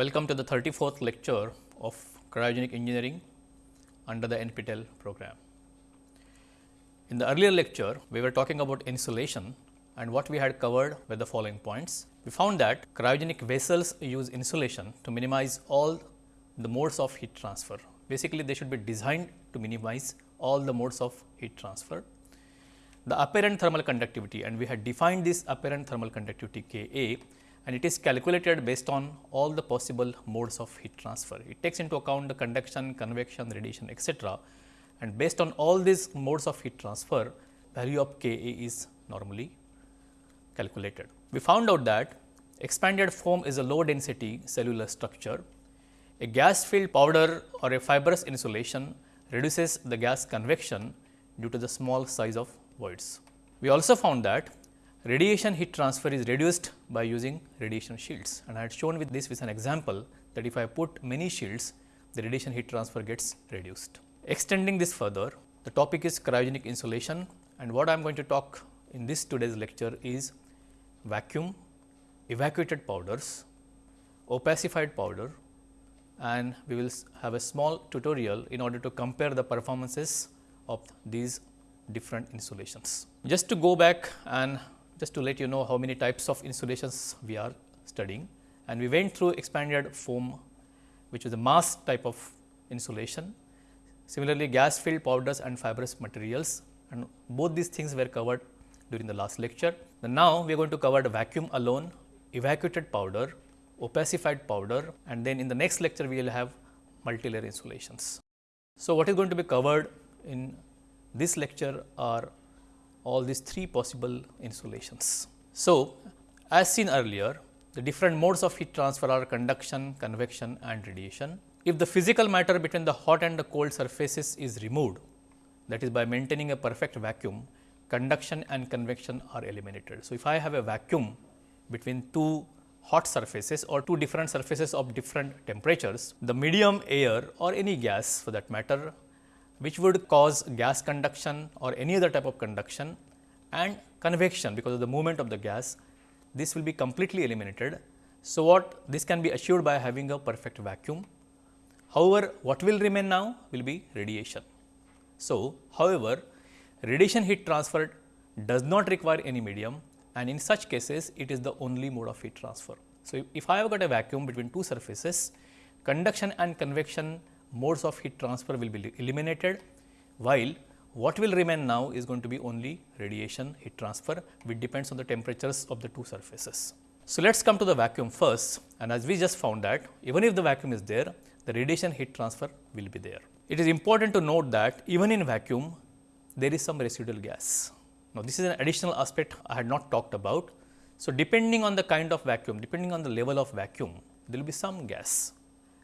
Welcome to the 34th lecture of cryogenic engineering under the NPTEL program. In the earlier lecture, we were talking about insulation and what we had covered were the following points. We found that cryogenic vessels use insulation to minimize all the modes of heat transfer. Basically, they should be designed to minimize all the modes of heat transfer. The apparent thermal conductivity and we had defined this apparent thermal conductivity K A and it is calculated based on all the possible modes of heat transfer. It takes into account the conduction, convection, radiation etc. and based on all these modes of heat transfer value of K A is normally calculated. We found out that expanded foam is a low density cellular structure. A gas filled powder or a fibrous insulation reduces the gas convection due to the small size of voids. We also found that radiation heat transfer is reduced by using radiation shields and I had shown with this with an example that if I put many shields the radiation heat transfer gets reduced. Extending this further the topic is cryogenic insulation and what I am going to talk in this today's lecture is vacuum, evacuated powders, opacified powder and we will have a small tutorial in order to compare the performances of these different insulations. Just to go back and just to let you know how many types of insulations we are studying and we went through expanded foam which is a mass type of insulation. Similarly, gas filled powders and fibrous materials and both these things were covered during the last lecture. And now, we are going to cover the vacuum alone, evacuated powder, opacified powder and then in the next lecture we will have multilayer insulations. So, what is going to be covered in this lecture are all these three possible insulations. So, as seen earlier, the different modes of heat transfer are conduction, convection and radiation. If the physical matter between the hot and the cold surfaces is removed, that is by maintaining a perfect vacuum, conduction and convection are eliminated. So, if I have a vacuum between two hot surfaces or two different surfaces of different temperatures, the medium air or any gas for that matter which would cause gas conduction or any other type of conduction and convection because of the movement of the gas, this will be completely eliminated. So, what this can be assured by having a perfect vacuum. However, what will remain now will be radiation. So, however, radiation heat transfer does not require any medium and in such cases it is the only mode of heat transfer. So, if I have got a vacuum between two surfaces, conduction and convection modes of heat transfer will be eliminated, while what will remain now is going to be only radiation heat transfer which depends on the temperatures of the two surfaces. So, let us come to the vacuum first and as we just found that even if the vacuum is there, the radiation heat transfer will be there. It is important to note that even in vacuum there is some residual gas. Now, this is an additional aspect I had not talked about. So, depending on the kind of vacuum, depending on the level of vacuum, there will be some gas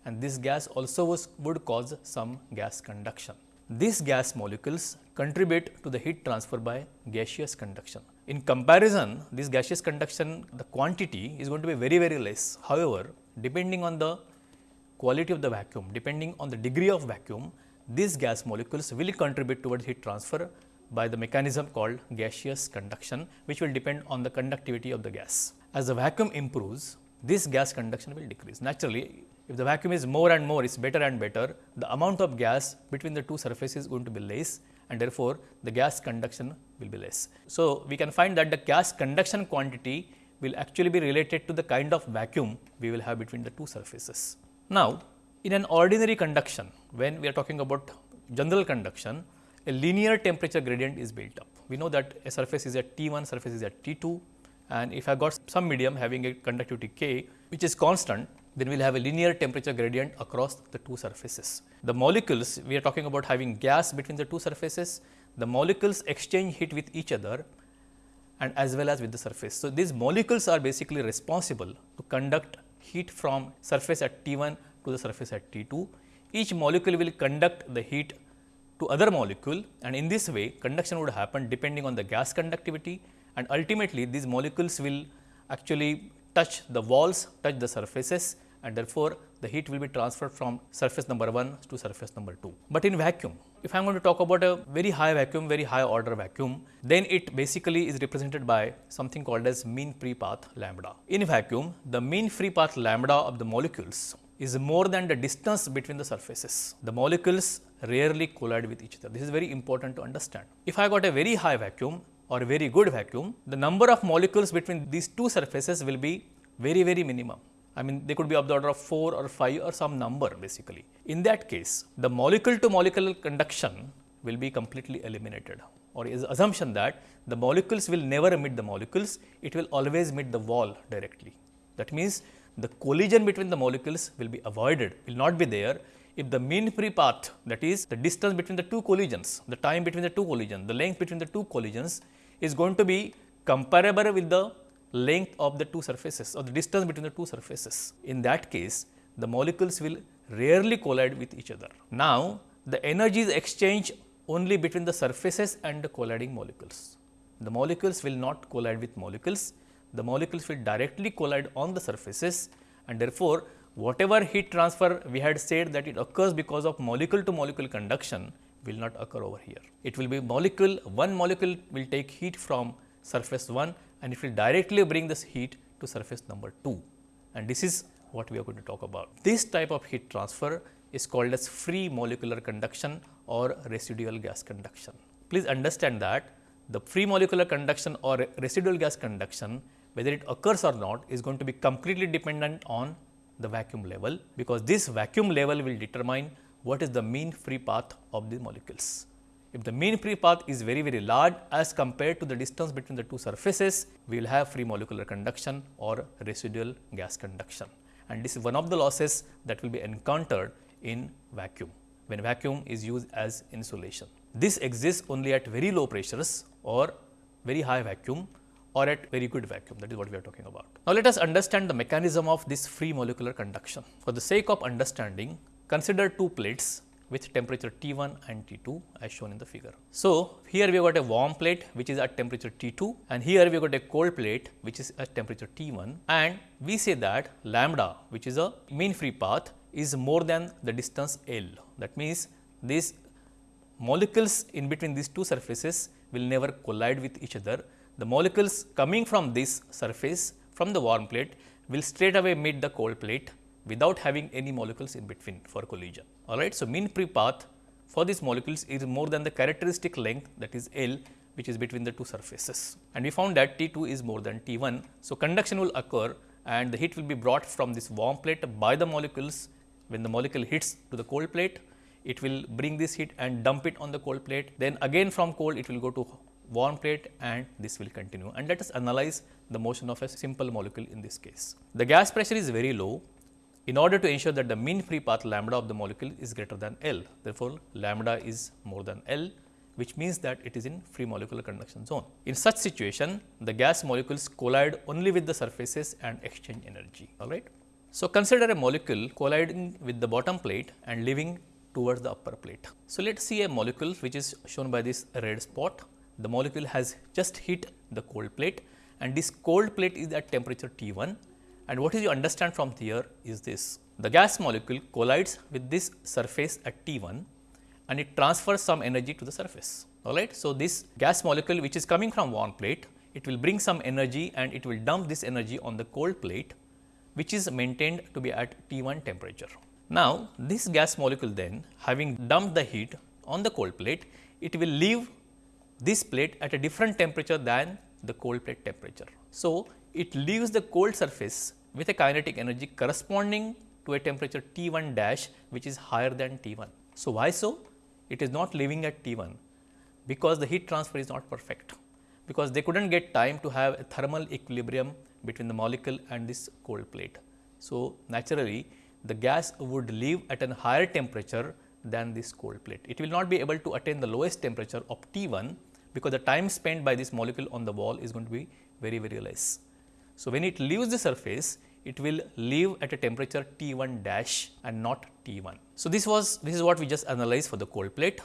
and this gas also was, would cause some gas conduction. These gas molecules contribute to the heat transfer by gaseous conduction. In comparison, this gaseous conduction, the quantity is going to be very, very less. However, depending on the quality of the vacuum, depending on the degree of vacuum, these gas molecules will contribute towards heat transfer by the mechanism called gaseous conduction, which will depend on the conductivity of the gas. As the vacuum improves, this gas conduction will decrease. Naturally, if the vacuum is more and more, it is better and better, the amount of gas between the two surfaces is going to be less and therefore, the gas conduction will be less. So, we can find that the gas conduction quantity will actually be related to the kind of vacuum we will have between the two surfaces. Now, in an ordinary conduction, when we are talking about general conduction, a linear temperature gradient is built up. We know that a surface is at T 1, surface is at T 2 and if I got some medium having a conductivity K which is constant, then we will have a linear temperature gradient across the two surfaces. The molecules, we are talking about having gas between the two surfaces, the molecules exchange heat with each other and as well as with the surface. So, these molecules are basically responsible to conduct heat from surface at T 1 to the surface at T 2. Each molecule will conduct the heat to other molecule and in this way conduction would happen depending on the gas conductivity and ultimately these molecules will actually touch the walls, touch the surfaces and therefore, the heat will be transferred from surface number 1 to surface number 2. But in vacuum, if I am going to talk about a very high vacuum, very high order vacuum, then it basically is represented by something called as mean free path lambda. In vacuum, the mean free path lambda of the molecules is more than the distance between the surfaces. The molecules rarely collide with each other. This is very important to understand. If I got a very high vacuum or a very good vacuum, the number of molecules between these two surfaces will be very, very minimum. I mean they could be of the order of 4 or 5 or some number basically. In that case, the molecule to molecule conduction will be completely eliminated or is assumption that the molecules will never meet the molecules, it will always meet the wall directly. That means, the collision between the molecules will be avoided, will not be there if the mean free path that is the distance between the two collisions, the time between the two collisions, the length between the two collisions is going to be comparable with the length of the two surfaces or the distance between the two surfaces. In that case, the molecules will rarely collide with each other. Now, the energy is exchanged only between the surfaces and the colliding molecules. The molecules will not collide with molecules, the molecules will directly collide on the surfaces and therefore, whatever heat transfer we had said that it occurs because of molecule to molecule conduction will not occur over here. It will be molecule, one molecule will take heat from surface 1 and it will directly bring this heat to surface number 2 and this is what we are going to talk about. This type of heat transfer is called as free molecular conduction or residual gas conduction. Please understand that the free molecular conduction or residual gas conduction whether it occurs or not is going to be completely dependent on the vacuum level because this vacuum level will determine what is the mean free path of the molecules. If the mean free path is very very large as compared to the distance between the two surfaces, we will have free molecular conduction or residual gas conduction. And this is one of the losses that will be encountered in vacuum, when vacuum is used as insulation. This exists only at very low pressures or very high vacuum or at very good vacuum that is what we are talking about. Now, let us understand the mechanism of this free molecular conduction. For the sake of understanding, consider two plates with temperature T1 and T2 as shown in the figure. So, here we have got a warm plate which is at temperature T2 and here we have got a cold plate which is at temperature T1 and we say that lambda which is a mean free path is more than the distance L. That means, these molecules in between these two surfaces will never collide with each other. The molecules coming from this surface from the warm plate will straight away meet the cold plate without having any molecules in between for collision. All right. So, mean free path for these molecules is more than the characteristic length that is L which is between the two surfaces and we found that T 2 is more than T 1. So, conduction will occur and the heat will be brought from this warm plate by the molecules when the molecule hits to the cold plate it will bring this heat and dump it on the cold plate then again from cold it will go to warm plate and this will continue and let us analyze the motion of a simple molecule in this case. The gas pressure is very low in order to ensure that the mean free path lambda of the molecule is greater than L. Therefore, lambda is more than L which means that it is in free molecular conduction zone. In such situation, the gas molecules collide only with the surfaces and exchange energy. All right. So, consider a molecule colliding with the bottom plate and leaving towards the upper plate. So, let us see a molecule which is shown by this red spot. The molecule has just hit the cold plate and this cold plate is at temperature T 1 and what is you understand from here is this. The gas molecule collides with this surface at T1 and it transfers some energy to the surface. Alright. So, this gas molecule which is coming from warm plate, it will bring some energy and it will dump this energy on the cold plate which is maintained to be at T1 temperature. Now, this gas molecule then having dumped the heat on the cold plate, it will leave this plate at a different temperature than the cold plate temperature. So, it leaves the cold surface with a kinetic energy corresponding to a temperature T 1 dash which is higher than T 1. So, why so? It is not leaving at T 1 because the heat transfer is not perfect because they could not get time to have a thermal equilibrium between the molecule and this cold plate. So, naturally the gas would leave at a higher temperature than this cold plate. It will not be able to attain the lowest temperature of T 1 because the time spent by this molecule on the wall is going to be very very less. So, when it leaves the surface, it will leave at a temperature T 1 dash and not T 1. So, this was this is what we just analyzed for the cold plate.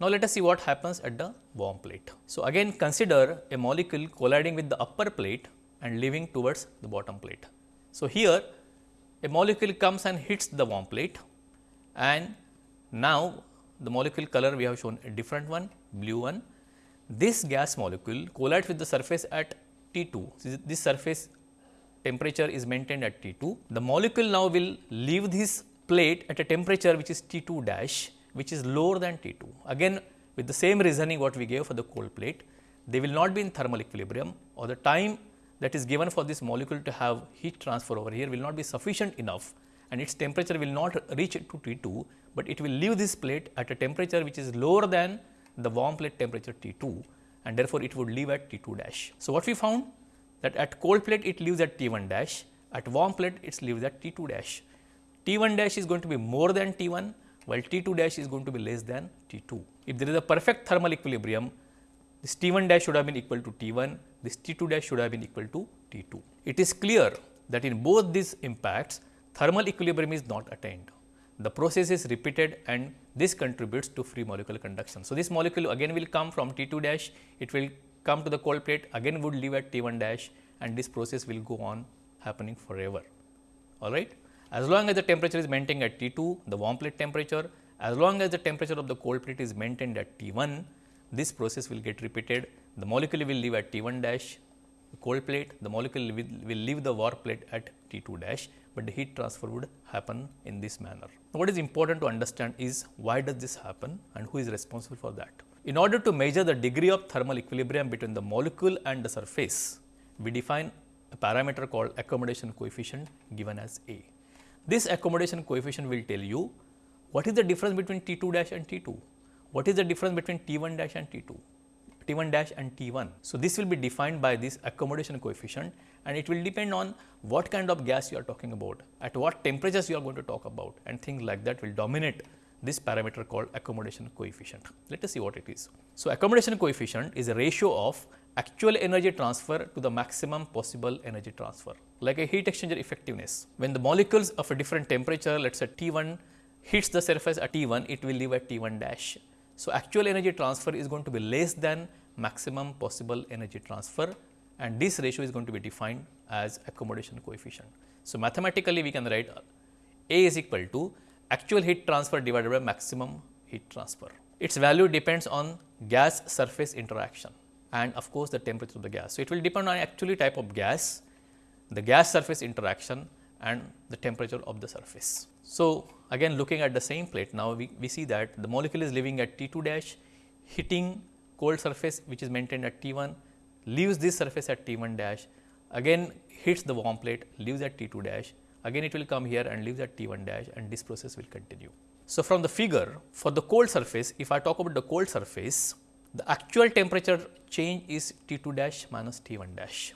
Now, let us see what happens at the warm plate. So, again consider a molecule colliding with the upper plate and leaving towards the bottom plate. So, here a molecule comes and hits the warm plate and now the molecule color we have shown a different one blue one. This gas molecule collides with the surface at T 2. This surface temperature is maintained at T 2. The molecule now will leave this plate at a temperature which is T 2 dash which is lower than T 2. Again with the same reasoning what we gave for the cold plate, they will not be in thermal equilibrium or the time that is given for this molecule to have heat transfer over here will not be sufficient enough and its temperature will not reach to T 2, but it will leave this plate at a temperature which is lower than the warm plate temperature T 2 and therefore, it would leave at T 2 dash. So, what we found that at cold plate it leaves at T 1 dash, at warm plate it leaves at T 2 dash. T 1 dash is going to be more than T 1 while T 2 dash is going to be less than T 2. If there is a perfect thermal equilibrium, this T 1 dash should have been equal to T 1, this T 2 dash should have been equal to T 2. It is clear that in both these impacts, thermal equilibrium is not attained. The process is repeated and this contributes to free molecular conduction. So, this molecule again will come from T 2 dash, it will come to the cold plate again would leave at T 1 dash and this process will go on happening forever. All right. As long as the temperature is maintained at T 2, the warm plate temperature, as long as the temperature of the cold plate is maintained at T 1, this process will get repeated. The molecule will leave at T 1 dash, cold plate, the molecule will, will leave the warm plate at T 2 dash, but the heat transfer would happen in this manner. What is important to understand is why does this happen and who is responsible for that. In order to measure the degree of thermal equilibrium between the molecule and the surface, we define a parameter called accommodation coefficient given as A. This accommodation coefficient will tell you what is the difference between T 2 dash and T 2, what is the difference between T 1 dash and T 2, T 1 dash and T 1. So, this will be defined by this accommodation coefficient and it will depend on what kind of gas you are talking about, at what temperatures you are going to talk about and things like that will dominate this parameter called accommodation coefficient. Let us see what it is. So, accommodation coefficient is a ratio of actual energy transfer to the maximum possible energy transfer like a heat exchanger effectiveness. When the molecules of a different temperature let us say T 1 hits the surface at T 1 it will leave at T 1 dash. So, actual energy transfer is going to be less than maximum possible energy transfer and this ratio is going to be defined as accommodation coefficient. So, mathematically we can write A is equal to actual heat transfer divided by maximum heat transfer. Its value depends on gas surface interaction and of course, the temperature of the gas. So, it will depend on actually type of gas, the gas surface interaction and the temperature of the surface. So, again looking at the same plate now we, we see that the molecule is living at T 2 dash hitting cold surface which is maintained at T 1 leaves this surface at T 1 dash again hits the warm plate leaves at T 2 dash again it will come here and leaves at T 1 dash and this process will continue. So, from the figure for the cold surface if I talk about the cold surface the actual temperature change is T 2 dash minus T 1 dash.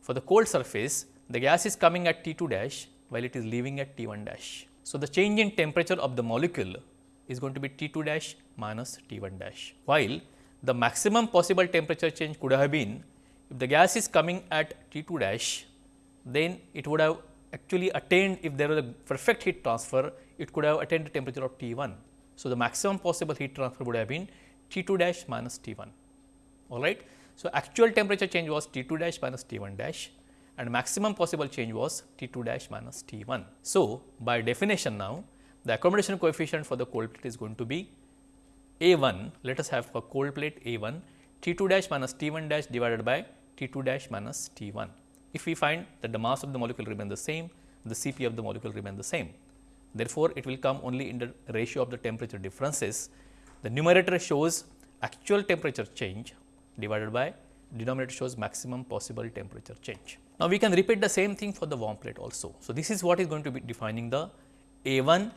For the cold surface, the gas is coming at T 2 dash while it is leaving at T 1 dash. So, the change in temperature of the molecule is going to be T 2 dash minus T 1 dash, while the maximum possible temperature change could have been if the gas is coming at T 2 dash, then it would have actually attained if there was a perfect heat transfer, it could have attained the temperature of T 1. So, the maximum possible heat transfer would have been T 2 dash minus T 1 all right. So, actual temperature change was T 2 dash minus T 1 dash and maximum possible change was T 2 dash minus T 1. So, by definition now the accommodation coefficient for the cold plate is going to be A 1 let us have a cold plate A 1 T 2 dash minus T 1 dash divided by T 2 dash minus T 1. If we find that the mass of the molecule remain the same, the Cp of the molecule remain the same. Therefore, it will come only in the ratio of the temperature differences the numerator shows actual temperature change divided by denominator shows maximum possible temperature change. Now, we can repeat the same thing for the warm plate also. So, this is what is going to be defining the A 1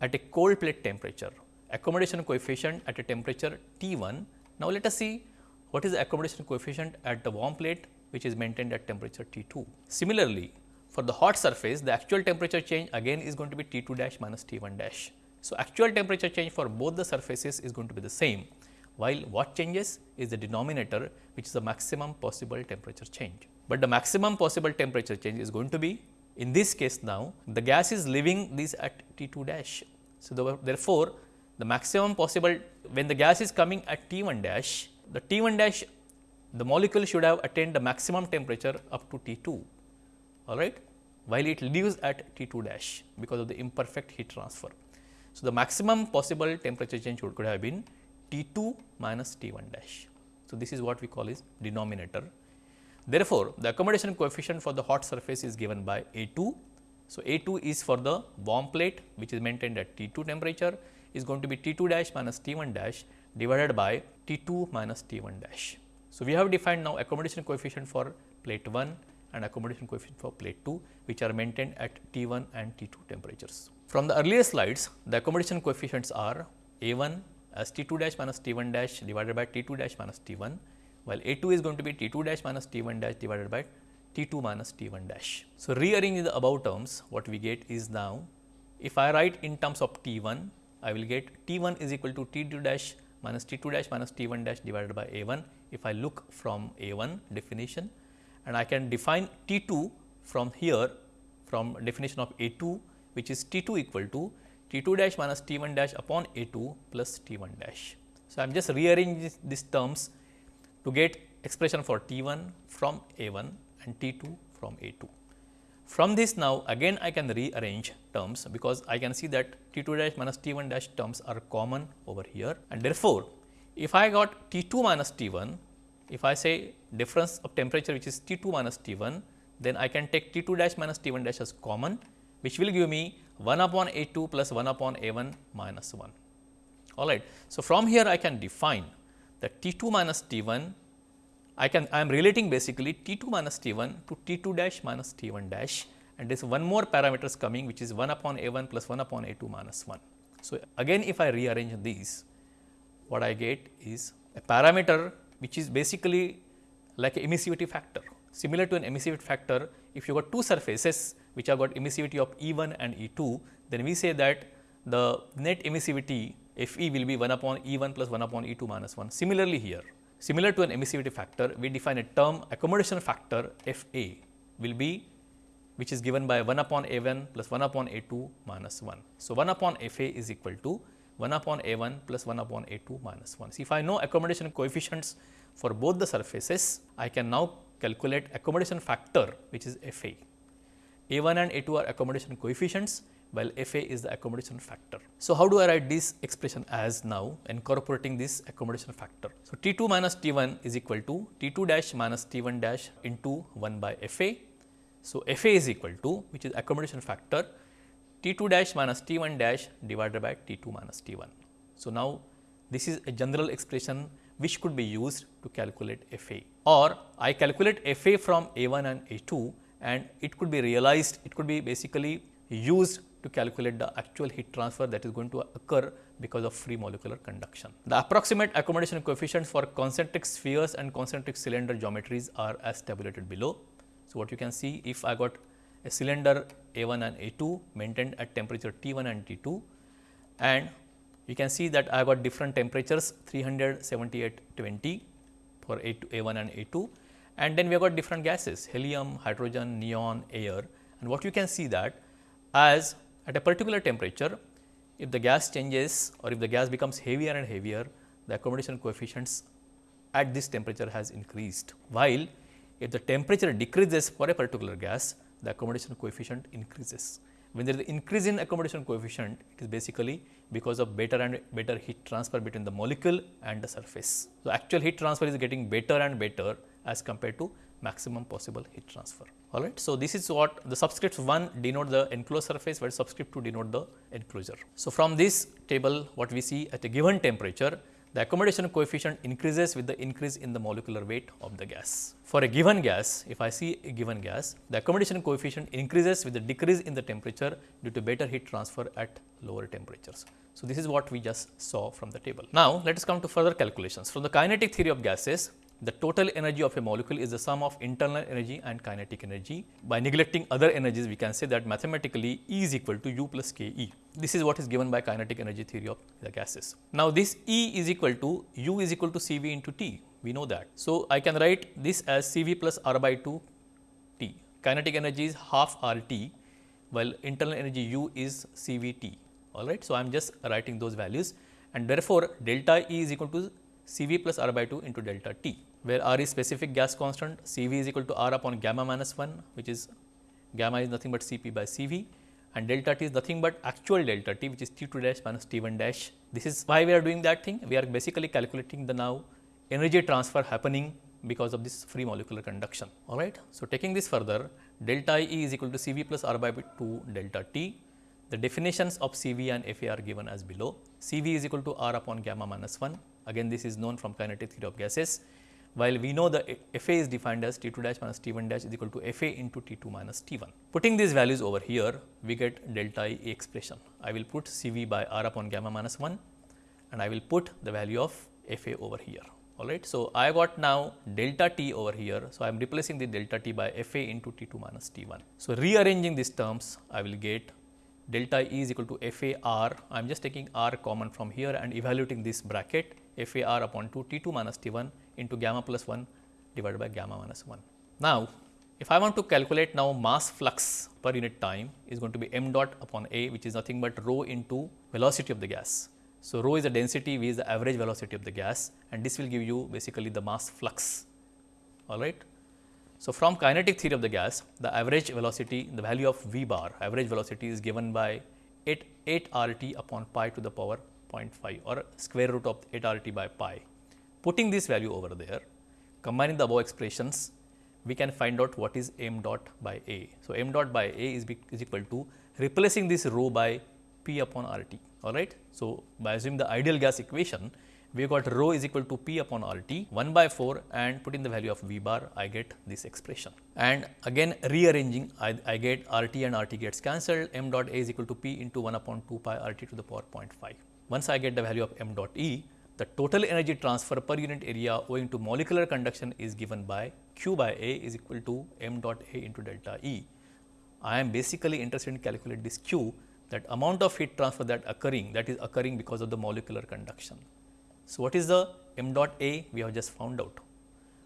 at a cold plate temperature, accommodation coefficient at a temperature T 1. Now, let us see what is the accommodation coefficient at the warm plate which is maintained at temperature T 2. Similarly, for the hot surface the actual temperature change again is going to be T 2 dash minus T 1 dash. So, actual temperature change for both the surfaces is going to be the same, while what changes is the denominator which is the maximum possible temperature change. But the maximum possible temperature change is going to be in this case now the gas is leaving this at T 2 dash. So, the, therefore, the maximum possible when the gas is coming at T 1 dash the T 1 dash the molecule should have attained the maximum temperature up to T 2 all right. while it leaves at T 2 dash because of the imperfect heat transfer. So, the maximum possible temperature change would could have been T 2 minus T 1 dash. So, this is what we call is denominator. Therefore, the accommodation coefficient for the hot surface is given by A 2. So, A 2 is for the warm plate which is maintained at T 2 temperature is going to be T 2 dash minus T 1 dash divided by T 2 minus T 1 dash. So, we have defined now accommodation coefficient for plate 1 and accommodation coefficient for plate 2 which are maintained at T 1 and T 2 temperatures. From the earlier slides, the accommodation coefficients are A 1 as T 2 dash minus T 1 dash divided by T 2 dash minus T 1, while A 2 is going to be T 2 dash minus T 1 dash divided by T 2 minus T 1 dash. So, rearranging the above terms, what we get is now, if I write in terms of T 1, I will get T 1 is equal to T 2 dash minus T 2 dash minus T 1 dash divided by A 1 if I look from A 1 definition and I can define T 2 from here from definition of A 2 which is T 2 equal to T 2 dash minus T 1 dash upon A 2 plus T 1 dash. So, I am just rearranging these terms to get expression for T 1 from A 1 and T 2 from A 2. From this now again I can rearrange terms because I can see that T 2 dash minus T 1 dash terms are common over here and therefore, if I got T 2 minus T 1, if I say difference of temperature which is T 2 minus T 1, then I can take T 2 dash minus T 1 dash as common which will give me 1 upon A 2 plus 1 upon A 1 minus 1. Alright. So, from here I can define that T 2 minus T 1 I can I am relating basically T 2 minus T 1 to T 2 dash minus T 1 dash and there is one more parameters coming which is 1 upon A 1 plus 1 upon A 2 minus 1. So, again if I rearrange these what I get is a parameter which is basically like a emissivity factor. Similar to an emissivity factor if you got two surfaces which have got emissivity of E 1 and E 2 then we say that the net emissivity F e will be 1 upon E 1 plus 1 upon E 2 minus 1. Similarly, here Similar to an emissivity factor, we define a term accommodation factor F A will be which is given by 1 upon A 1 plus 1 upon A 2 minus 1. So, 1 upon F A is equal to 1 upon A 1 plus 1 upon A 2 minus 1. So, if I know accommodation coefficients for both the surfaces, I can now calculate accommodation factor which is F A. A 1 and A 2 are accommodation coefficients while F A is the accommodation factor. So, how do I write this expression as now incorporating this accommodation factor? So, T 2 minus T 1 is equal to T 2 dash minus T 1 dash into 1 by F A. So, F A is equal to which is accommodation factor T 2 dash minus T 1 dash divided by T 2 minus T 1. So, now this is a general expression which could be used to calculate F A or I calculate F A from A 1 and A 2 and it could be realized it could be basically used to calculate the actual heat transfer that is going to occur because of free molecular conduction. The approximate accommodation coefficients for concentric spheres and concentric cylinder geometries are as tabulated below. So, what you can see if I got a cylinder A 1 and A 2 maintained at temperature T 1 and T 2 and you can see that I got different temperatures 378 20 for A, 2, A 1 and A 2 and then we have got different gases helium, hydrogen, neon, air and what you can see that as at a particular temperature, if the gas changes or if the gas becomes heavier and heavier, the accommodation coefficients at this temperature has increased. While if the temperature decreases for a particular gas, the accommodation coefficient increases. When there is an increase in accommodation coefficient, it is basically because of better and better heat transfer between the molecule and the surface. So, actual heat transfer is getting better and better as compared to maximum possible heat transfer. All right. So, this is what the subscript 1 denote the enclosed surface, while subscript 2 denote the enclosure. So, from this table what we see at a given temperature, the accommodation coefficient increases with the increase in the molecular weight of the gas. For a given gas, if I see a given gas, the accommodation coefficient increases with the decrease in the temperature due to better heat transfer at lower temperatures. So, this is what we just saw from the table. Now, let us come to further calculations. From the kinetic theory of gases, the total energy of a molecule is the sum of internal energy and kinetic energy. By neglecting other energies, we can say that mathematically E is equal to U plus K E. This is what is given by kinetic energy theory of the gases. Now, this E is equal to U is equal to C V into T. We know that. So, I can write this as C V plus R by 2 T. Kinetic energy is half R T, while internal energy U is C V T. All right. So, I am just writing those values and therefore, delta E is equal to C V plus R by 2 into delta T where R is specific gas constant, C V is equal to R upon gamma minus 1 which is gamma is nothing but Cp by Cv and delta t is nothing but actual delta t which is T2 dash minus T1 dash. This is why we are doing that thing. We are basically calculating the now energy transfer happening because of this free molecular conduction. All right. So, taking this further delta E is equal to Cv plus R by 2 delta T. The definitions of Cv and Fa are given as below. Cv is equal to R upon gamma minus 1. Again this is known from kinetic theory of gases. While we know the Fa is defined as T2 dash minus T1 dash is equal to Fa into T2 minus T1. Putting these values over here, we get delta E expression. I will put Cv by R upon gamma minus 1 and I will put the value of Fa over here all right. So, I got now delta t over here. So, I am replacing the delta t by f a into t 2 minus t 1. So, rearranging these terms I will get delta E is equal to f a r. I am just taking r common from here and evaluating this bracket f a r upon 2 t 2 minus t 1 into gamma plus 1 divided by gamma minus 1. Now, if I want to calculate now mass flux per unit time is going to be m dot upon a which is nothing but rho into velocity of the gas. So, rho is the density, v is the average velocity of the gas and this will give you basically the mass flux, all right. So, from kinetic theory of the gas, the average velocity, the value of v bar, average velocity is given by 8, 8 R t upon pi to the power 0.5 or square root of 8 R t by pi. Putting this value over there, combining the above expressions, we can find out what is m dot by a. So, m dot by a is, is equal to replacing this rho by p upon R t all right. So, by assuming the ideal gas equation, we got rho is equal to p upon R t 1 by 4 and put in the value of v bar I get this expression. And again rearranging I, I get R t and R t gets cancelled m dot a is equal to p into 1 upon 2 pi R t to the power 0.5. Once I get the value of m dot e, the total energy transfer per unit area owing to molecular conduction is given by q by a is equal to m dot a into delta e. I am basically interested in calculate this q that amount of heat transfer that occurring that is occurring because of the molecular conduction. So, what is the m dot A we have just found out.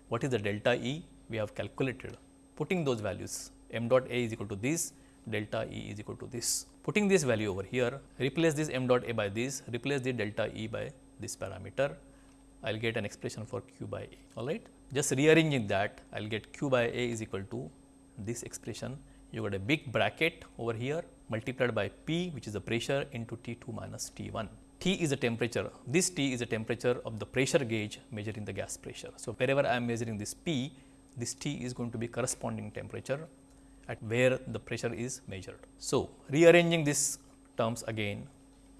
What is the delta E we have calculated putting those values m dot A is equal to this delta E is equal to this. Putting this value over here replace this m dot A by this replace the delta E by this parameter I will get an expression for q by A alright. Just rearranging that I will get q by A is equal to this expression you got a big bracket over here multiplied by P which is the pressure into T2 minus T1. T is the temperature, this T is the temperature of the pressure gauge measuring the gas pressure. So, wherever I am measuring this P, this T is going to be corresponding temperature at where the pressure is measured. So, rearranging these terms again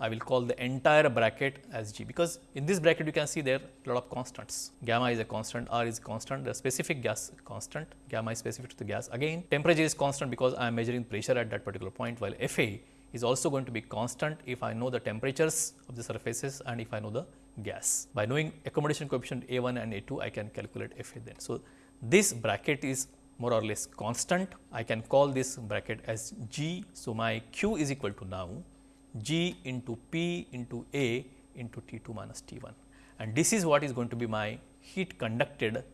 I will call the entire bracket as G because in this bracket you can see there a lot of constants. Gamma is a constant, R is constant, the specific gas constant, gamma is specific to the gas. Again temperature is constant because I am measuring pressure at that particular point while Fa is also going to be constant if I know the temperatures of the surfaces and if I know the gas. By knowing accommodation coefficient A1 and A2 I can calculate Fa then. So, this bracket is more or less constant. I can call this bracket as G. So, my Q is equal to now G into P into A into T 2 minus T 1 and this is what is going to be my heat conducted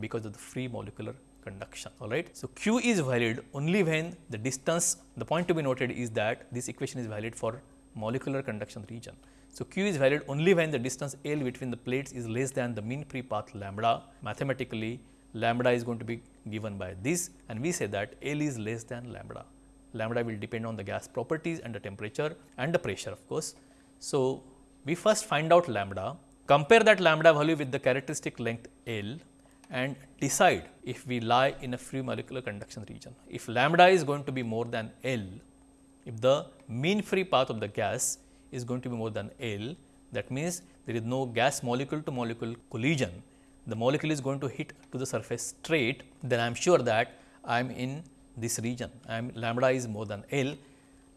because of the free molecular conduction all right. So, Q is valid only when the distance the point to be noted is that this equation is valid for molecular conduction region. So, Q is valid only when the distance L between the plates is less than the mean free path lambda mathematically lambda is going to be given by this and we say that L is less than lambda lambda will depend on the gas properties and the temperature and the pressure of course. So, we first find out lambda, compare that lambda value with the characteristic length L and decide if we lie in a free molecular conduction region. If lambda is going to be more than L, if the mean free path of the gas is going to be more than L, that means there is no gas molecule to molecule collision, the molecule is going to hit to the surface straight, then I am sure that I am in this region and lambda is more than L.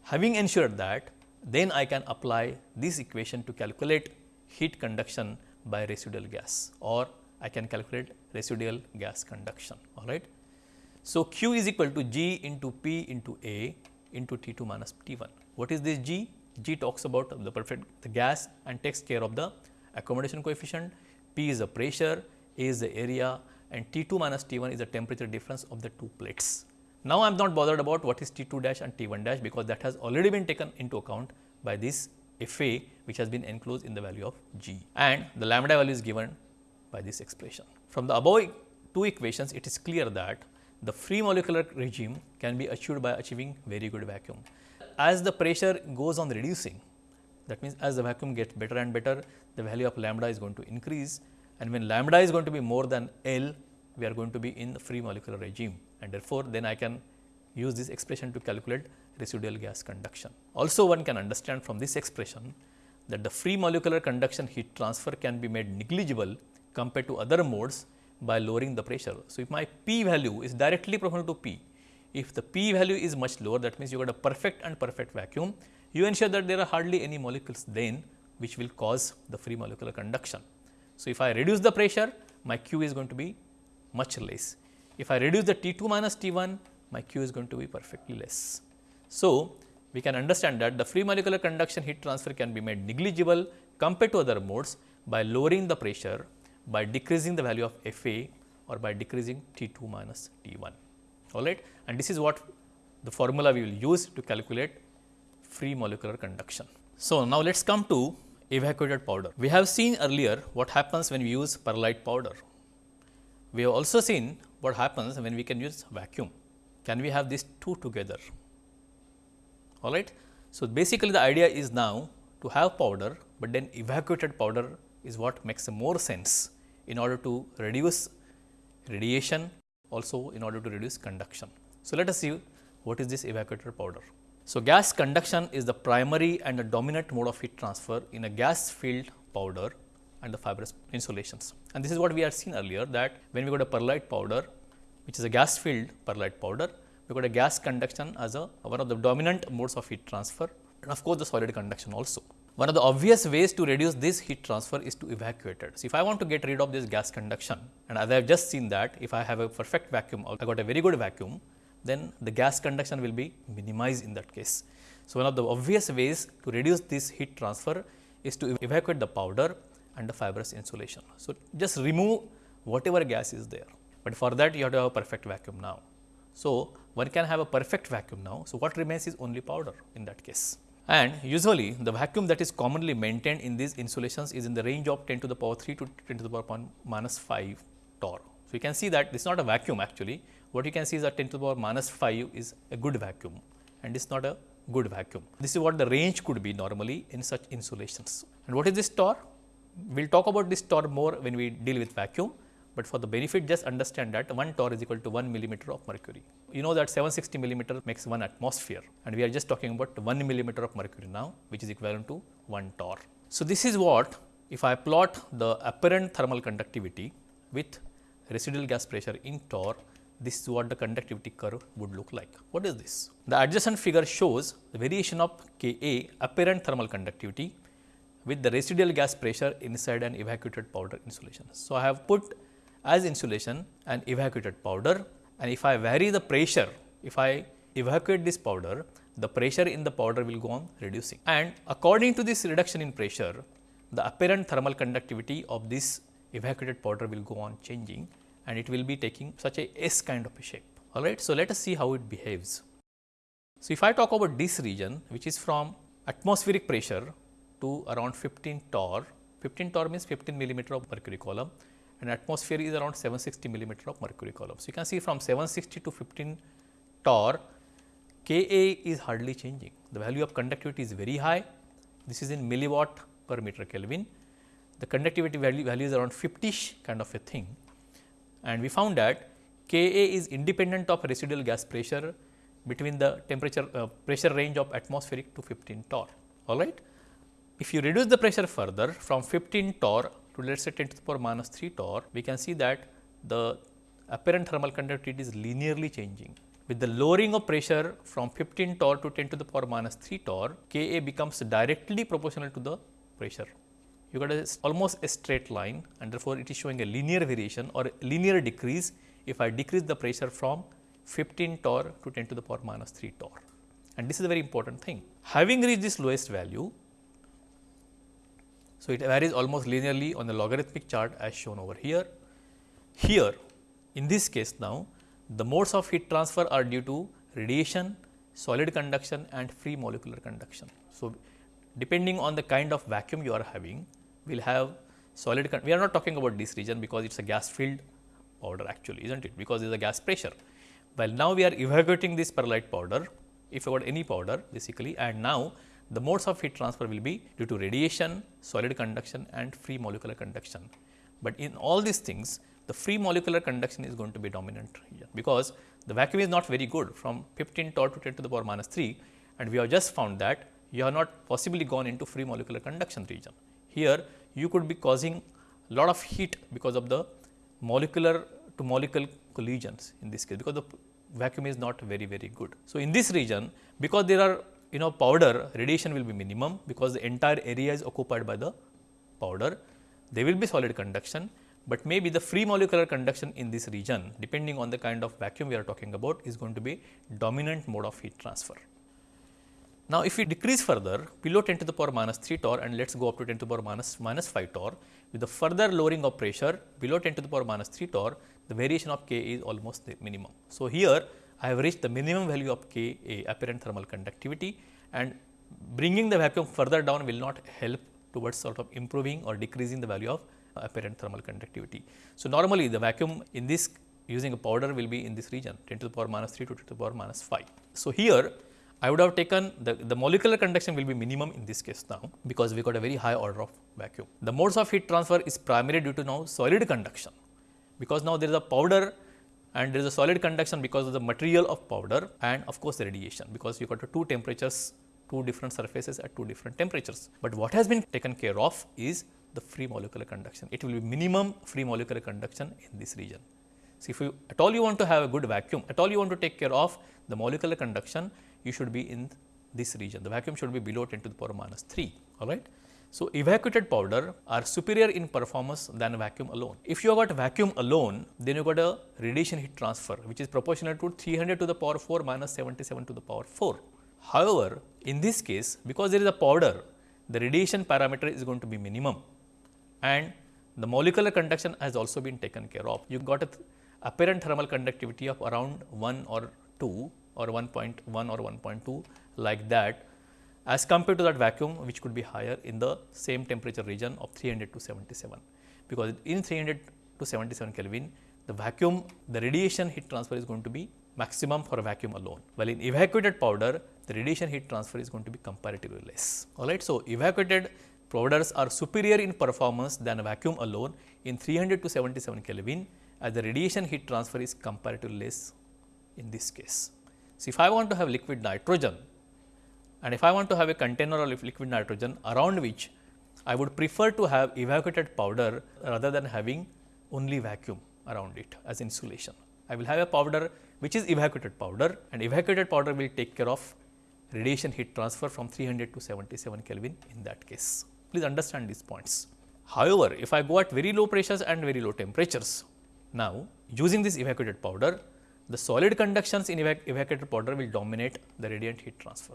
Having ensured that then I can apply this equation to calculate heat conduction by residual gas or I can calculate residual gas conduction all right. So, Q is equal to G into P into A into T 2 minus T 1. What is this G? G talks about the perfect the gas and takes care of the accommodation coefficient, P is the pressure, A is the area and T 2 minus T 1 is the temperature difference of the two plates. Now, I am not bothered about what is T 2 dash and T 1 dash because that has already been taken into account by this FA which has been enclosed in the value of G and the lambda value is given by this expression. From the above two equations it is clear that the free molecular regime can be achieved by achieving very good vacuum. As the pressure goes on reducing, that means as the vacuum gets better and better, the value of lambda is going to increase and when lambda is going to be more than L, we are going to be in the free molecular regime and therefore, then I can use this expression to calculate residual gas conduction. Also one can understand from this expression that the free molecular conduction heat transfer can be made negligible compared to other modes by lowering the pressure. So, if my P value is directly proportional to P, if the P value is much lower that means you got a perfect and perfect vacuum, you ensure that there are hardly any molecules then which will cause the free molecular conduction. So, if I reduce the pressure my Q is going to be much less. If I reduce the T 2 minus T 1 my Q is going to be perfectly less. So, we can understand that the free molecular conduction heat transfer can be made negligible compared to other modes by lowering the pressure by decreasing the value of Fa or by decreasing T 2 minus T 1 all right and this is what the formula we will use to calculate free molecular conduction. So, now let us come to evacuated powder. We have seen earlier what happens when we use perlite powder. We have also seen what happens when we can use vacuum. Can we have these two together? All right. So, basically the idea is now to have powder, but then evacuated powder is what makes more sense in order to reduce radiation also in order to reduce conduction. So, let us see what is this evacuated powder. So, gas conduction is the primary and the dominant mode of heat transfer in a gas filled powder and the fibrous insulations. And this is what we had seen earlier that when we got a perlite powder which is a gas filled perlite powder, we got a gas conduction as a one of the dominant modes of heat transfer and of course, the solid conduction also. One of the obvious ways to reduce this heat transfer is to evacuate it. So, if I want to get rid of this gas conduction and as I have just seen that if I have a perfect vacuum I got a very good vacuum then the gas conduction will be minimized in that case. So, one of the obvious ways to reduce this heat transfer is to evacuate the powder and the fibrous insulation. So, just remove whatever gas is there, but for that you have to have a perfect vacuum now. So, one can have a perfect vacuum now. So, what remains is only powder in that case. And usually the vacuum that is commonly maintained in these insulations is in the range of 10 to the power 3 to 10 to the power minus 5 torr. So, you can see that this is not a vacuum actually, what you can see is that 10 to the power minus 5 is a good vacuum and it is not a good vacuum. This is what the range could be normally in such insulations. And what is this torr? We will talk about this torr more when we deal with vacuum, but for the benefit just understand that 1 torr is equal to 1 millimeter of mercury. You know that 760 millimeter makes 1 atmosphere and we are just talking about 1 millimeter of mercury now which is equivalent to 1 torr. So, this is what if I plot the apparent thermal conductivity with residual gas pressure in torr this is what the conductivity curve would look like. What is this? The adjacent figure shows the variation of Ka apparent thermal conductivity with the residual gas pressure inside an evacuated powder insulation. So, I have put as insulation an evacuated powder and if I vary the pressure, if I evacuate this powder, the pressure in the powder will go on reducing. And according to this reduction in pressure, the apparent thermal conductivity of this evacuated powder will go on changing and it will be taking such a S kind of a shape. All right. So, let us see how it behaves. So, if I talk about this region which is from atmospheric pressure to around 15 torr, 15 torr means 15 millimeter of mercury column and atmosphere is around 760 millimeter of mercury column. So, you can see from 760 to 15 torr Ka is hardly changing, the value of conductivity is very high, this is in milliwatt per meter Kelvin. The conductivity value, value is around 50ish kind of a thing and we found that Ka is independent of residual gas pressure between the temperature uh, pressure range of atmospheric to 15 torr. All right. If you reduce the pressure further from 15 torr to let us say 10 to the power minus 3 torr, we can see that the apparent thermal conductivity is linearly changing. With the lowering of pressure from 15 torr to 10 to the power minus 3 torr, Ka becomes directly proportional to the pressure you got a, almost a straight line and therefore, it is showing a linear variation or linear decrease if I decrease the pressure from 15 torr to 10 to the power minus 3 torr. And this is a very important thing. Having reached this lowest value, so it varies almost linearly on the logarithmic chart as shown over here. Here, in this case now, the modes of heat transfer are due to radiation, solid conduction and free molecular conduction. So, depending on the kind of vacuum you are having, we will have solid, we are not talking about this region because it is a gas filled powder actually is not it because is a gas pressure. While now we are evacuating this perlite powder, if you got any powder basically and now the modes of heat transfer will be due to radiation, solid conduction and free molecular conduction. But in all these things the free molecular conduction is going to be dominant region because the vacuum is not very good from 15 torr to 10 to the power minus 3 and we have just found that you have not possibly gone into free molecular conduction region. Here you could be causing lot of heat because of the molecular to molecule collisions in this case because the vacuum is not very very good. So, in this region because there are you know powder radiation will be minimum because the entire area is occupied by the powder there will be solid conduction, but maybe the free molecular conduction in this region depending on the kind of vacuum we are talking about is going to be dominant mode of heat transfer. Now, if we decrease further below 10 to the power minus 3 torr and let us go up to 10 to the power minus, minus 5 torr with the further lowering of pressure below 10 to the power minus 3 torr the variation of K is almost the minimum. So, here I have reached the minimum value of K A apparent thermal conductivity and bringing the vacuum further down will not help towards sort of improving or decreasing the value of uh, apparent thermal conductivity. So, normally the vacuum in this using a powder will be in this region 10 to the power minus 3 to 10 to the power minus 5. So, here I would have taken the, the molecular conduction will be minimum in this case now because we got a very high order of vacuum. The modes of heat transfer is primarily due to now solid conduction because now there is a powder and there is a solid conduction because of the material of powder and of course, the radiation because you got two temperatures two different surfaces at two different temperatures. But what has been taken care of is the free molecular conduction. It will be minimum free molecular conduction in this region. So, if you at all you want to have a good vacuum, at all you want to take care of the molecular conduction, you should be in this region. The vacuum should be below 10 to the power minus 3, all right. So, evacuated powder are superior in performance than vacuum alone. If you have got vacuum alone, then you got a radiation heat transfer, which is proportional to 300 to the power 4 minus 77 to the power 4. However, in this case because there is a powder, the radiation parameter is going to be minimum and the molecular conduction has also been taken care of. You got a apparent thermal conductivity of around 1 or 2 or 1.1 or 1.2 like that as compared to that vacuum which could be higher in the same temperature region of 300 to 77. Because in 300 to 77 Kelvin, the vacuum, the radiation heat transfer is going to be maximum for a vacuum alone. While in evacuated powder, the radiation heat transfer is going to be comparatively less. Alright, so evacuated powders are superior in performance than a vacuum alone in 300 to 77 Kelvin as the radiation heat transfer is comparatively less in this case. So, if I want to have liquid nitrogen and if I want to have a container of liquid nitrogen around which I would prefer to have evacuated powder rather than having only vacuum around it as insulation. I will have a powder which is evacuated powder and evacuated powder will take care of radiation heat transfer from 300 to 77 Kelvin in that case. Please understand these points. However, if I go at very low pressures and very low temperatures, now using this evacuated powder, the solid conductions in evac evacuated powder will dominate the radiant heat transfer.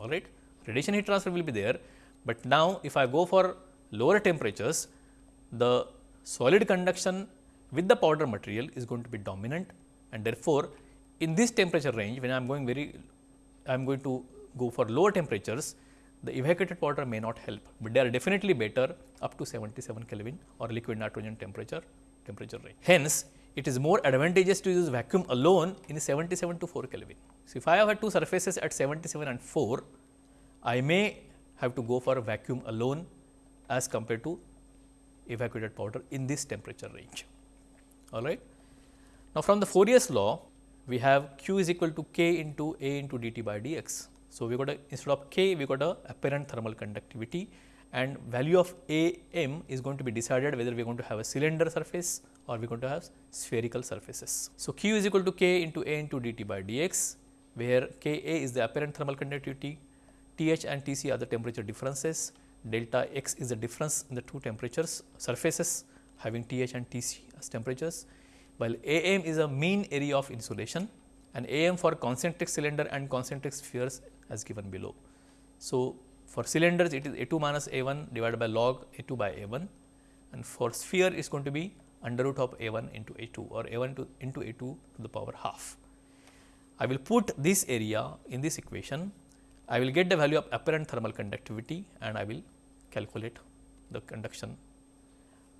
All right, radiation heat transfer will be there, but now if I go for lower temperatures, the solid conduction with the powder material is going to be dominant. And therefore, in this temperature range when I am going very I am going to go for lower temperatures the evacuated powder may not help, but they are definitely better up to 77 Kelvin or liquid nitrogen temperature temperature range. Hence, it is more advantageous to use vacuum alone in 77 to 4 Kelvin. So, if I have two surfaces at 77 and 4, I may have to go for a vacuum alone as compared to evacuated powder in this temperature range. All right. Now, from the Fourier's law, we have q is equal to k into A into dt by dx. So, we got a instead of k, we got a apparent thermal conductivity and value of A m is going to be decided whether we are going to have a cylinder surface or we are going to have spherical surfaces. So, q is equal to k into A into dt by dx, where k A is the apparent thermal conductivity, T h and T c are the temperature differences, delta x is the difference in the two temperatures surfaces having T h and T c as temperatures while AM is a mean area of insulation and AM for concentric cylinder and concentric spheres as given below. So, for cylinders it is A2 minus A1 divided by log A2 by A1 and for sphere is going to be under root of A1 into A2 or A1 to into A2 to the power half. I will put this area in this equation, I will get the value of apparent thermal conductivity and I will calculate the conduction,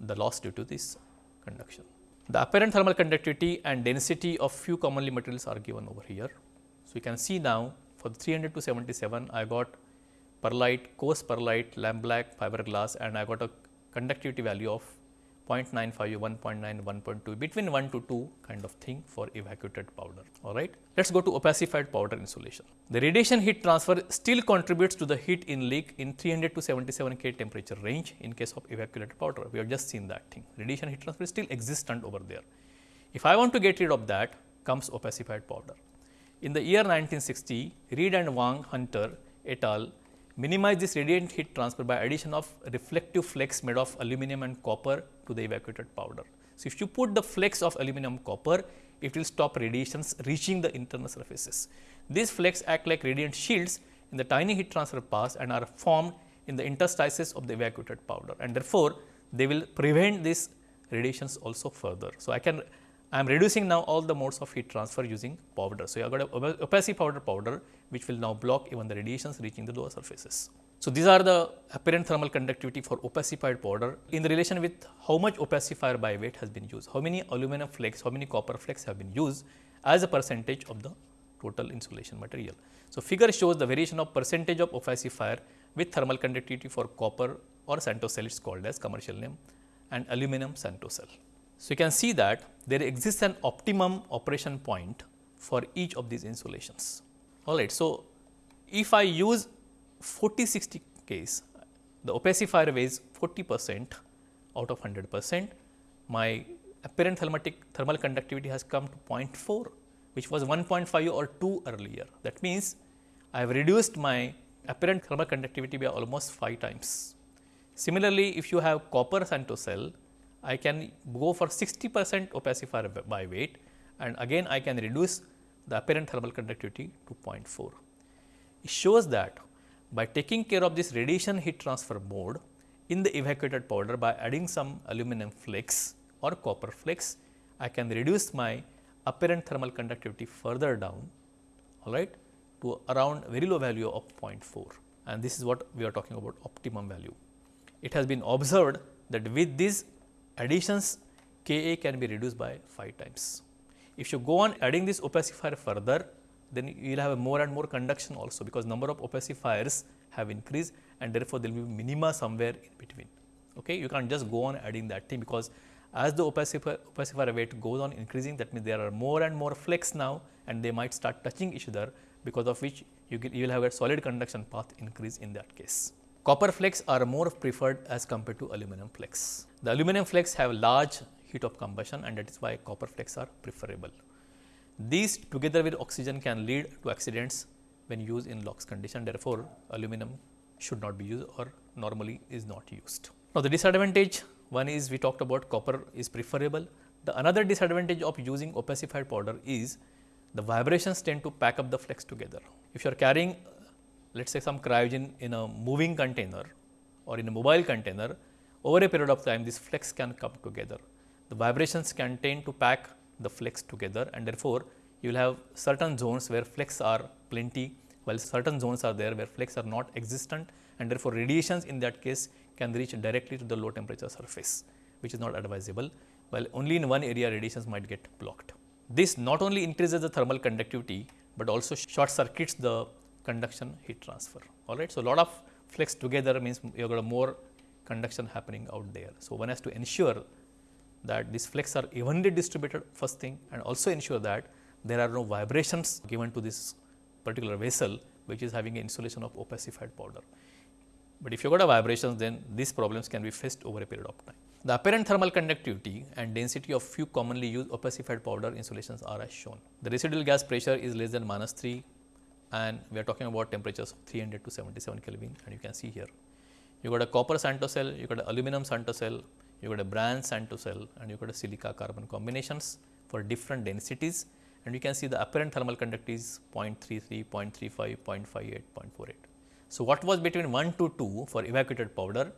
the loss due to this conduction. The apparent thermal conductivity and density of few commonly materials are given over here. So, you can see now for the 300 to 77 I got perlite, coarse perlite, lamp black, fiberglass and I got a conductivity value of 0.95, 1.9, 1.2 between 1 to 2 kind of thing for evacuated powder. All right. Let us go to opacified powder insulation. The radiation heat transfer still contributes to the heat in leak in 300 to 77 K temperature range in case of evacuated powder. We have just seen that thing. Radiation heat transfer is still existent over there. If I want to get rid of that comes opacified powder. In the year 1960, Reid and Wang Hunter et al minimize this radiant heat transfer by addition of reflective flakes made of aluminum and copper to the evacuated powder. So, if you put the flakes of aluminum copper, it will stop radiations reaching the internal surfaces. These flakes act like radiant shields in the tiny heat transfer paths and are formed in the interstices of the evacuated powder and therefore, they will prevent these radiations also further. So, I can I am reducing now all the modes of heat transfer using powder. So, you have got a opacified powder powder which will now block even the radiations reaching the lower surfaces. So, these are the apparent thermal conductivity for opacified powder in relation with how much opacifier by weight has been used, how many aluminum flakes, how many copper flakes have been used as a percentage of the total insulation material. So, figure shows the variation of percentage of opacifier with thermal conductivity for copper or Santocel it is called as commercial name and aluminum Santocel. So, you can see that there exists an optimum operation point for each of these insulations. Alright, so if I use 40 60 case, the opacifier weighs 40 percent out of 100 percent, my apparent thermatic thermal conductivity has come to 0.4 which was 1.5 or 2 earlier. That means, I have reduced my apparent thermal conductivity by almost 5 times. Similarly, if you have copper Santocel, I can go for 60 percent opacifier by weight and again I can reduce the apparent thermal conductivity to 0.4. It shows that by taking care of this radiation heat transfer mode in the evacuated powder by adding some aluminum flakes or copper flakes, I can reduce my apparent thermal conductivity further down all right, to around very low value of 0.4 and this is what we are talking about optimum value. It has been observed that with these additions Ka can be reduced by 5 times. If you go on adding this opacifier further, then you will have a more and more conduction also because number of opacifiers have increased and therefore, there will be minima somewhere in between. Okay? You can't just go on adding that thing because as the opacifier, opacifier weight goes on increasing that means there are more and more flakes now and they might start touching each other because of which you, get, you will have a solid conduction path increase in that case. Copper flakes are more preferred as compared to aluminum flakes. The aluminum flakes have large heat of combustion and that is why copper flakes are preferable. These together with oxygen can lead to accidents when used in LOX condition therefore, aluminum should not be used or normally is not used. Now, the disadvantage one is we talked about copper is preferable. The another disadvantage of using opacified powder is the vibrations tend to pack up the flakes together. If you are carrying let us say some cryogen in a moving container or in a mobile container, over a period of time this flakes can come together. The vibrations can tend to pack the flakes together and therefore, you will have certain zones where flakes are plenty, while certain zones are there where flakes are not existent and therefore, radiations in that case can reach directly to the low temperature surface, which is not advisable, while only in one area radiations might get blocked. This not only increases the thermal conductivity, but also short circuits the conduction heat transfer. All right. So, lot of flakes together means you have got a more conduction happening out there. So, one has to ensure that these flakes are evenly distributed first thing and also ensure that there are no vibrations given to this particular vessel which is having an insulation of opacified powder. But if you got a vibrations then these problems can be faced over a period of time. The apparent thermal conductivity and density of few commonly used opacified powder insulations are as shown. The residual gas pressure is less than minus 3 and we are talking about temperatures of 300 to 77 Kelvin and you can see here. You got a copper Santocel, you got an aluminum Santocel, you got a bronze Santocel and you got a silica carbon combinations for different densities and you can see the apparent thermal conductivity is 0.33, 0.35, 0.58, 0.48. So, what was between 1 to 2 for evacuated powder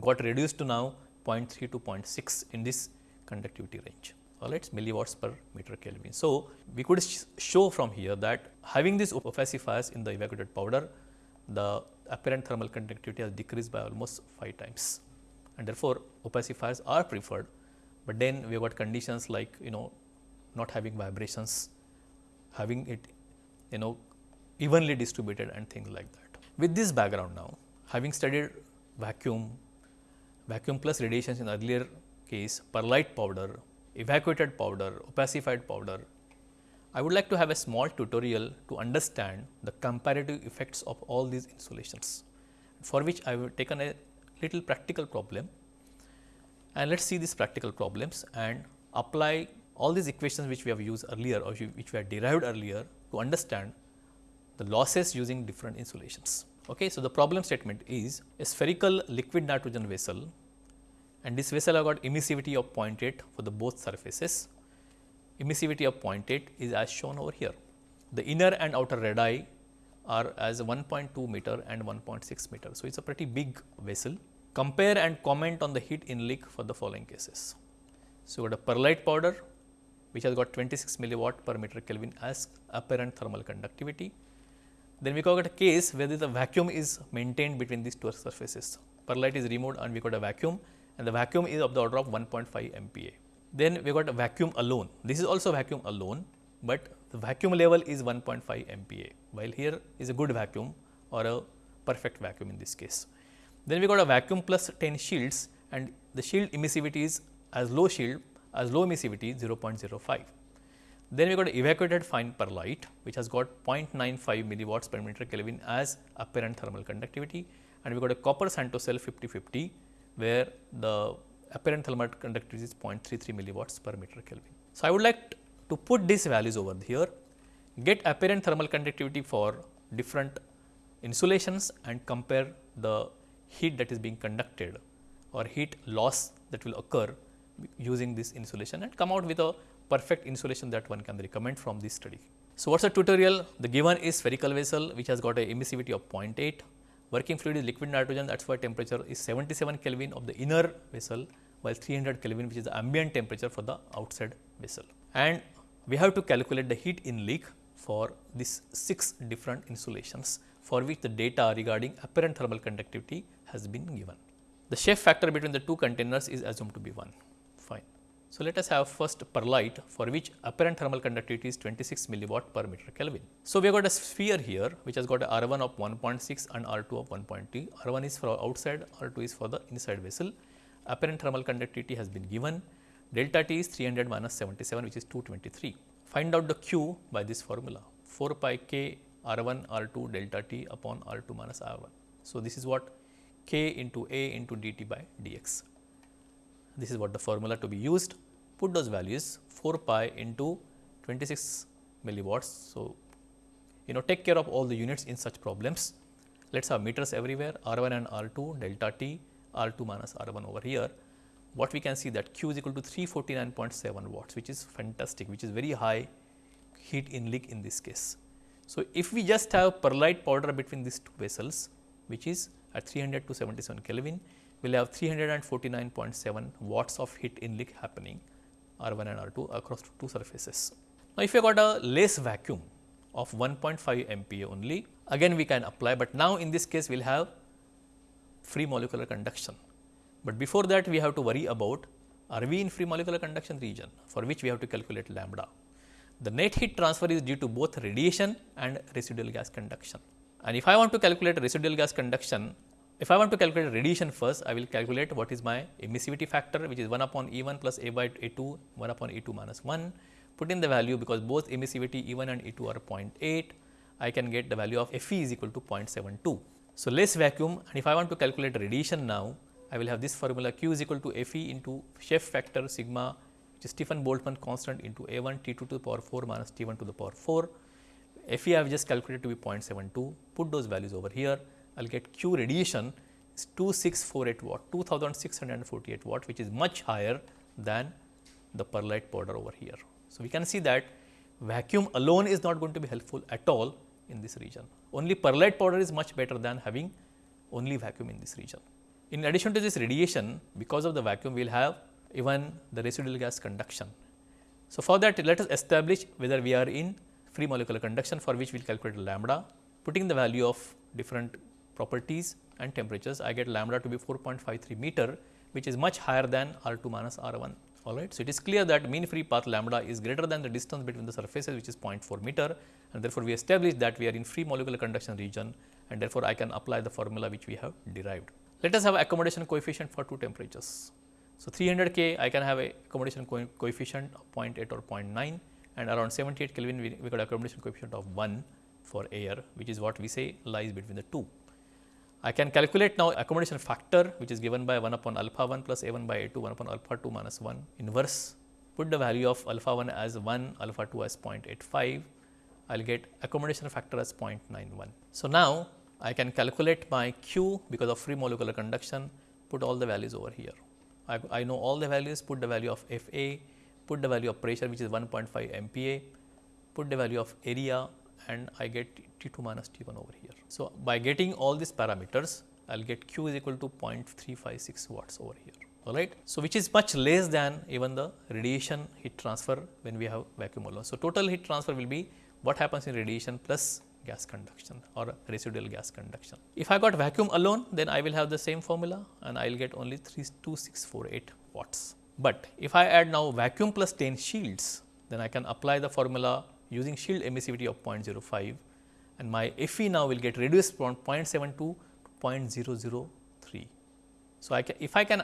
got reduced to now 0.3 to 0.6 in this conductivity range right, milliwatts per meter Kelvin. So, we could sh show from here that having these opacifiers in the evacuated powder, the apparent thermal conductivity has decreased by almost 5 times and therefore, opacifiers are preferred but then we have got conditions like you know not having vibrations, having it you know evenly distributed and things like that. With this background now, having studied vacuum, vacuum plus radiations in earlier case, perlite powder, evacuated powder, opacified powder, I would like to have a small tutorial to understand the comparative effects of all these insulations, for which I have taken a little practical problem and let us see these practical problems and apply all these equations which we have used earlier or which we have derived earlier to understand the losses using different insulations. Okay. So, the problem statement is a spherical liquid nitrogen vessel and this vessel have got emissivity of 0.8 for the both surfaces. Emissivity of 0.8 is as shown over here. The inner and outer radii are as 1.2 meter and 1.6 meter. So, it is a pretty big vessel. Compare and comment on the heat in leak for the following cases. So, we got a perlite powder which has got 26 milliwatt per meter Kelvin as apparent thermal conductivity then we got a case where the vacuum is maintained between these two surfaces. Perlite is removed and we got a vacuum and the vacuum is of the order of 1.5 MPa. Then we got a vacuum alone. This is also vacuum alone, but the vacuum level is 1.5 MPa, while here is a good vacuum or a perfect vacuum in this case. Then we got a vacuum plus 10 shields and the shield emissivity is as low shield as low emissivity 0.05. Then we got evacuated fine perlite which has got 0.95 milliwatts per meter Kelvin as apparent thermal conductivity and we got a copper cell 50-50 where the apparent thermal conductivity is 0.33 milliwatts per meter Kelvin. So, I would like to put these values over here, get apparent thermal conductivity for different insulations and compare the heat that is being conducted or heat loss that will occur using this insulation and come out with a perfect insulation that one can recommend from this study. So, what is the tutorial? The given is spherical vessel which has got a emissivity of 0.8, working fluid is liquid nitrogen that is why temperature is 77 Kelvin of the inner vessel while 300 Kelvin which is the ambient temperature for the outside vessel. And we have to calculate the heat in leak for these 6 different insulations for which the data regarding apparent thermal conductivity has been given. The shape factor between the two containers is assumed to be 1. So, let us have first perlite for which apparent thermal conductivity is 26 milliwatt per meter Kelvin. So, we have got a sphere here which has got a R1 of 1.6 and R2 of 1.2. R1 is for outside, R2 is for the inside vessel. Apparent thermal conductivity has been given. Delta T is 300 minus 77 which is 223. Find out the Q by this formula 4 pi k R1 R2 delta T upon R2 minus R1. So, this is what k into A into dt by dx. This is what the formula to be used put those values 4 pi into 26 milliwatts. So, you know take care of all the units in such problems. Let us have meters everywhere R 1 and R 2 delta T R 2 minus R 1 over here. What we can see that Q is equal to 349.7 watts which is fantastic which is very high heat in leak in this case. So, if we just have perlite powder between these two vessels which is at 300 to 77 Kelvin, we will have 349.7 watts of heat in leak happening R 1 and R 2 across two surfaces. Now, if you got a less vacuum of 1.5 MPa only, again we can apply, but now in this case we will have free molecular conduction. But before that we have to worry about are we in free molecular conduction region for which we have to calculate lambda. The net heat transfer is due to both radiation and residual gas conduction. And if I want to calculate residual gas conduction, if I want to calculate radiation first, I will calculate what is my emissivity factor which is 1 upon E 1 plus A by A 2 1 upon E 2 minus 1. Put in the value because both emissivity E 1 and E 2 are 0.8, I can get the value of Fe is equal to 0.72. So, less vacuum and if I want to calculate radiation now, I will have this formula Q is equal to Fe into shape factor sigma which is Stefan Boltzmann constant into A 1 T 2 to the power 4 minus T 1 to the power 4. Fe I have just calculated to be 0.72, put those values over here I will get Q radiation is 2648 watt, 2648 watt which is much higher than the perlite powder over here. So, we can see that vacuum alone is not going to be helpful at all in this region. Only perlite powder is much better than having only vacuum in this region. In addition to this radiation, because of the vacuum, we will have even the residual gas conduction. So, for that let us establish whether we are in free molecular conduction for which we will calculate lambda, putting the value of different properties and temperatures, I get lambda to be 4.53 meter, which is much higher than R 2 minus R 1. all right. So, it is clear that mean free path lambda is greater than the distance between the surfaces which is 0.4 meter and therefore, we established that we are in free molecular conduction region and therefore, I can apply the formula which we have derived. Let us have accommodation coefficient for two temperatures. So, 300 K I can have a accommodation co coefficient of 0.8 or 0.9 and around 78 Kelvin we, we got accommodation coefficient of 1 for air which is what we say lies between the two. I can calculate now accommodation factor which is given by 1 upon alpha 1 plus a 1 by a 2 1 upon alpha 2 minus 1 inverse. Put the value of alpha 1 as 1 alpha 2 as 0.85 I will get accommodation factor as 0.91. So, now I can calculate my Q because of free molecular conduction, put all the values over here. I, I know all the values, put the value of FA, put the value of pressure which is 1.5 MPa, put the value of area and I get T2 minus T1 over here. So, by getting all these parameters, I will get Q is equal to 0.356 watts over here alright. So, which is much less than even the radiation heat transfer when we have vacuum alone. So, total heat transfer will be what happens in radiation plus gas conduction or residual gas conduction. If I got vacuum alone, then I will have the same formula and I will get only 32648 watts. But if I add now vacuum plus 10 shields, then I can apply the formula using shield emissivity of 0.05 and my Fe now will get reduced from 0.72 to 0.003. So, I can, if I can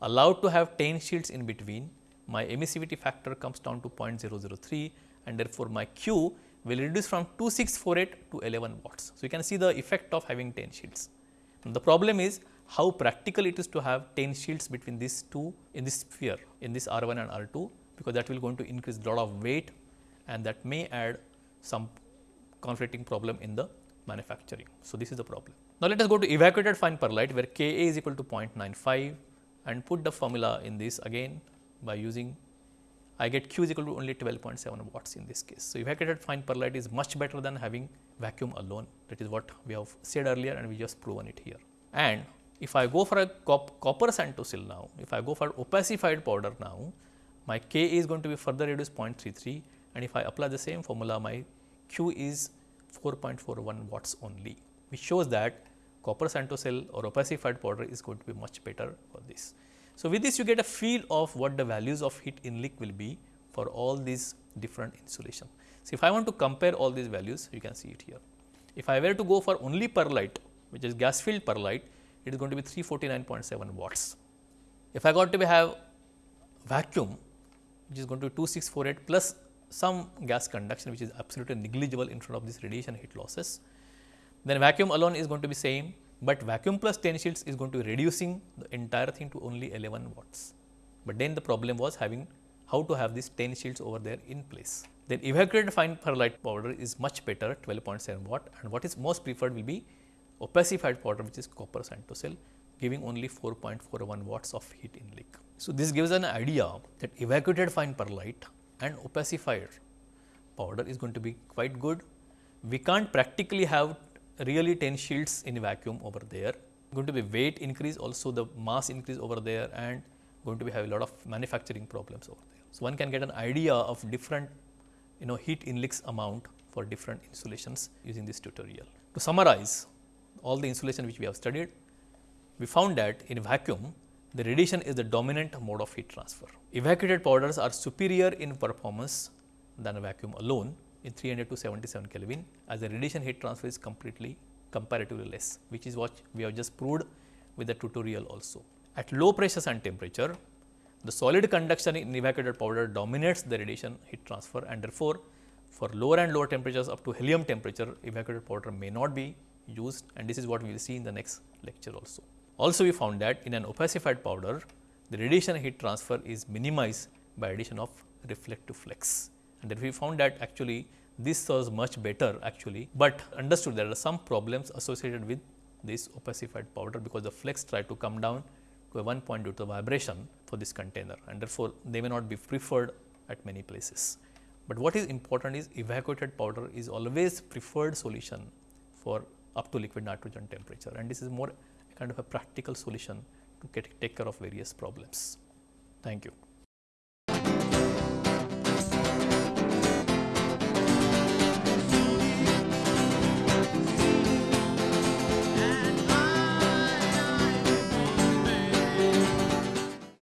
allow to have 10 shields in between, my emissivity factor comes down to 0.003 and therefore, my Q will reduce from 2648 to 11 watts. So, you can see the effect of having 10 shields. the problem is how practical it is to have 10 shields between these two in this sphere in this R 1 and R 2 because that will going to increase lot of weight and that may add some conflicting problem in the manufacturing. So, this is the problem. Now, let us go to evacuated fine perlite where Ka is equal to 0.95 and put the formula in this again by using I get Q is equal to only 12.7 watts in this case. So, evacuated fine perlite is much better than having vacuum alone that is what we have said earlier and we just proven it here. And if I go for a cop copper Santocel now, if I go for opacified powder now, my Ka is going to be further reduced 0.33 and if I apply the same formula my Q is 4.41 watts only which shows that copper Santocel or opacified powder is going to be much better for this. So, with this you get a feel of what the values of heat in leak will be for all these different insulation. So, if I want to compare all these values you can see it here. If I were to go for only perlite which is gas filled perlite it is going to be 349.7 watts. If I got to have vacuum which is going to be 2648 plus some gas conduction which is absolutely negligible in front of this radiation heat losses, then vacuum alone is going to be same but vacuum plus 10 shields is going to be reducing the entire thing to only 11 watts. But then the problem was having how to have these 10 shields over there in place. Then evacuated fine perlite powder is much better 12.7 watt and what is most preferred will be opacified powder which is copper Santocel giving only 4.41 watts of heat in leak. So, this gives an idea that evacuated fine perlite and opacified powder is going to be quite good. We can't practically have really 10 shields in vacuum over there. Going to be weight increase also the mass increase over there and going to be have a lot of manufacturing problems over there. So, one can get an idea of different you know heat inleaks amount for different insulations using this tutorial. To summarize all the insulation which we have studied, we found that in vacuum the radiation is the dominant mode of heat transfer. Evacuated powders are superior in performance than a vacuum alone in 300 to 77 Kelvin as the radiation heat transfer is completely comparatively less which is what we have just proved with the tutorial also. At low pressures and temperature, the solid conduction in evacuated powder dominates the radiation heat transfer and therefore, for lower and lower temperatures up to helium temperature evacuated powder may not be used and this is what we will see in the next lecture also. Also we found that in an opacified powder, the radiation heat transfer is minimized by addition of reflective flux. And then we found that actually this was much better actually, but understood there are some problems associated with this opacified powder because the flux try to come down to a one point due to vibration for this container. And therefore, they may not be preferred at many places. But what is important is evacuated powder is always preferred solution for up to liquid nitrogen temperature. And this is more kind of a practical solution to take care of various problems. Thank you.